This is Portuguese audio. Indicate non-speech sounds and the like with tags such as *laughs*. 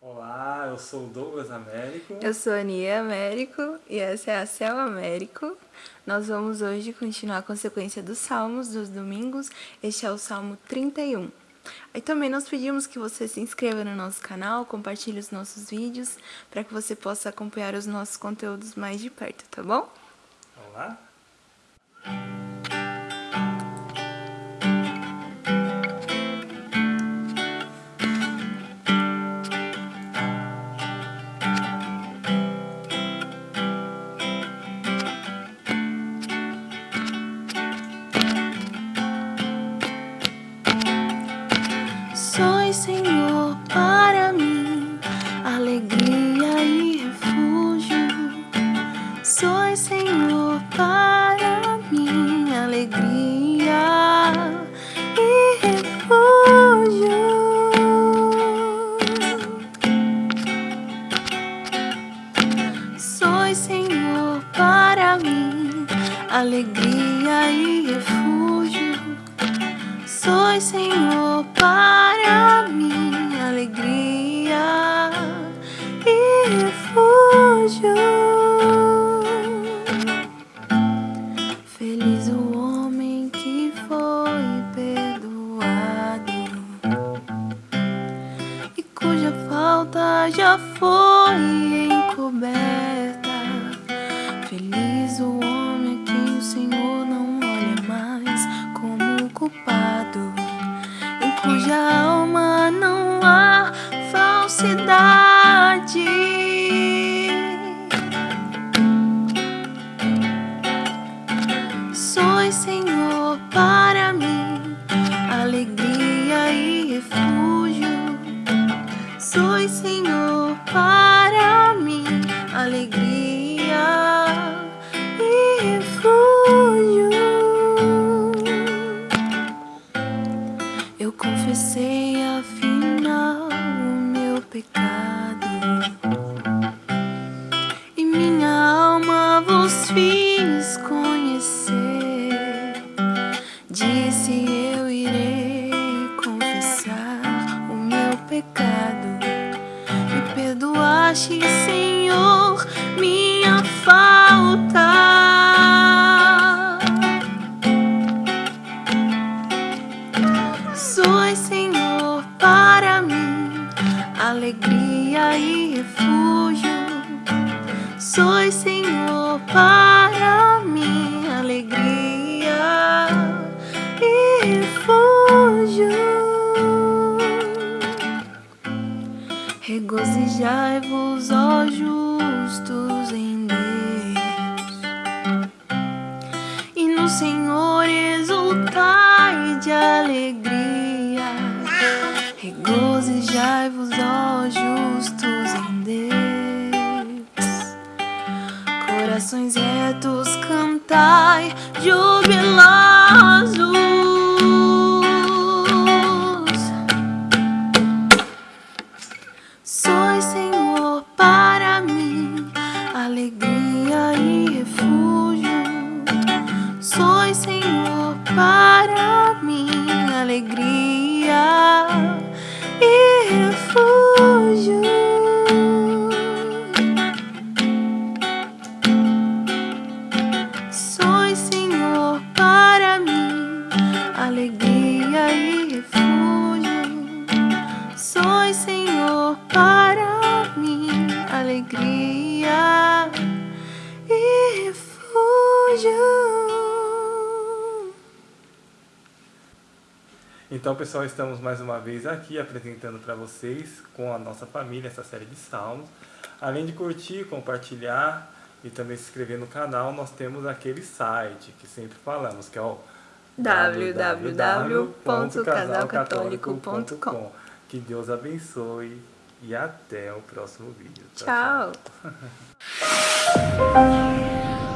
Olá, eu sou o Douglas Américo. Eu sou a Ania Américo e essa é a Cel Américo. Nós vamos hoje continuar com a sequência dos salmos dos domingos. Este é o Salmo 31. Aí também nós pedimos que você se inscreva no nosso canal, compartilhe os nossos vídeos, para que você possa acompanhar os nossos conteúdos mais de perto, tá bom? Vamos lá? Sois, Senhor, para mim, alegria e refúgio. Sois, Senhor, para mim, alegria e refúgio. Sois, Senhor, para já foi encoberta. Feliz o homem a quem o Senhor não olha mais como culpado, em cuja alma não há falsidade. Sois, Senhor, para mim, alegria e refúgio. Eu confessei afinal o meu pecado e minha alma vos fiz conhecer. Disse eu irei confessar o meu pecado alegria e refúgio. Sois, Senhor, para mim, alegria e refúgio. Regozijai-vos, ó justos em Deus, e no Senhor exultai de alegria. Regozijai-vos, ó retos cantai jubilosos. Sois, Senhor, para mim, alegria e refúgio. Sois, Senhor, para mim, alegria alegria e refúgio. Então, pessoal, estamos mais uma vez aqui apresentando para vocês com a nossa família essa série de salmos. Além de curtir, compartilhar e também se inscrever no canal, nós temos aquele site que sempre falamos, que é o www.casalcatólico.com Que Deus abençoe e até o próximo vídeo. Tchau! *laughs*